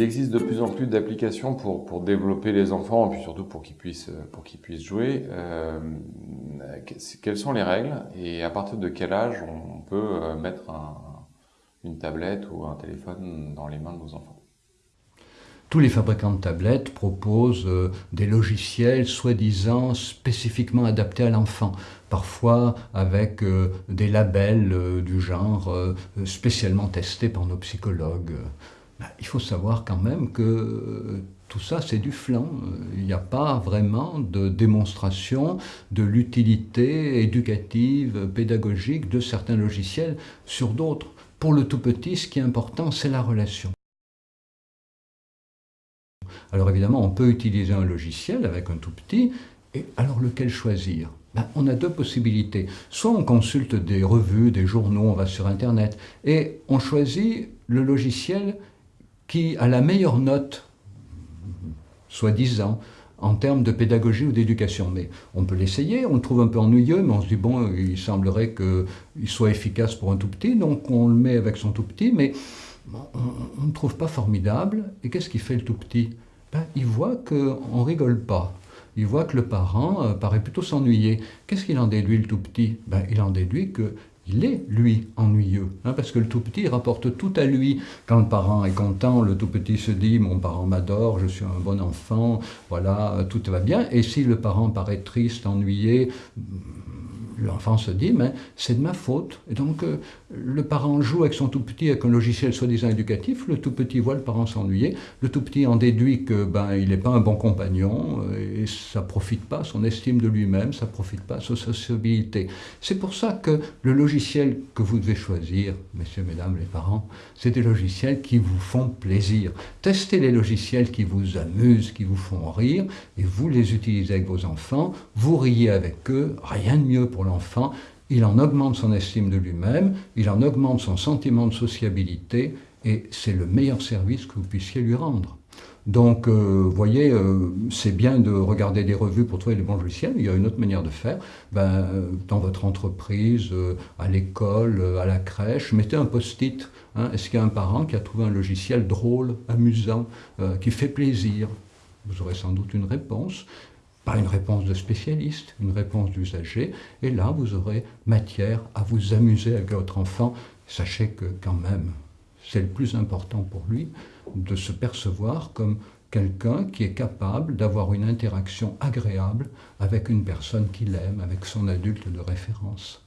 existe de plus en plus d'applications pour, développer les enfants, et surtout pour qu'ils puissent, puissent jouer. Euh, quelles sont les règles et à partir de quel âge on peut euh, mettre un, une tablette ou un téléphone dans les mains de nos enfants? Tous les fabricants de tablettes proposent euh, des logiciels soi-disant spécifiquement adaptés à l'enfant, parfois avec euh, des labels euh, du genre spécialement testés par nos psychologues. Ben, il faut savoir quand même que tout ça, c'est du flanc. Il n'y a pas vraiment de démonstration de l'utilité éducative, pédagogique de certains logiciels sur d'autres. Pour le tout petit, ce qui est important, c'est la relation. Alors évidemment, on peut utiliser un logiciel avec un tout petit, et alors lequel choisir? Ben, On a deux possibilités. Soit on consulte des revues, des journaux, on va sur Internet, et on choisit le logiciel qui a la meilleure note, soi-disant, en termes de pédagogie ou d'éducation. Mais on peut l'essayer, on le trouve un peu ennuyeux, mais on se dit, bon, il semblerait qu'il soit efficace pour un tout petit, donc on le met avec son tout petit, mais on ne trouve pas formidable. Et qu'est-ce qui fait le tout petit? Ben, il voit qu'on ne rigole pas. Il voit que le parent euh, paraît plutôt s'ennuyer. Qu'est-ce qu'il en déduit, le tout petit? Ben, Il en déduit qu'il est, lui, ennuyeux. Hein, parce que le tout petit rapporte tout à lui. Quand le parent est content, le tout petit se dit « mon parent m'adore, je suis un bon enfant, voilà, tout va bien ». Et si le parent paraît triste, ennuyé, l'enfant se dit, mais c'est de ma faute. Et donc, euh, le parent joue avec son tout petit avec un logiciel soi-disant éducatif, le tout petit voit le parent s'ennuyer, le tout petit en déduit que ben, il n'est pas un bon compagnon, euh, et ça profite pas son estime de lui-même, ça profite pas sa sociabilité. C'est pour ça que le logiciel que vous devez choisir, messieurs, mesdames les parents, c'est des logiciels qui vous font plaisir. Testez les logiciels qui vous amusent, qui vous font rire, et vous les utilisez avec vos enfants, vous riez avec eux, rien de mieux pour l'enfant, il en augmente son estime de lui-même, il en augmente son sentiment de sociabilité, et c'est le meilleur service que vous puissiez lui rendre. Donc, vous euh, voyez, euh, c'est bien de regarder des revues pour trouver les bons logiciels, il y a une autre manière de faire. Ben, dans votre entreprise, euh, à l'école, à la crèche, mettez un post-it. Hein. Est-ce qu'il y a un parent qui a trouvé un logiciel drôle, amusant, qui fait plaisir? Vous aurez sans doute une réponse pas une réponse de spécialiste, une réponse d'usager, et là vous aurez matière à vous amuser avec votre enfant. Sachez que quand même, c'est le plus important pour lui de se percevoir comme quelqu'un qui est capable d'avoir une interaction agréable avec une personne qu'il aime, avec son adulte de référence.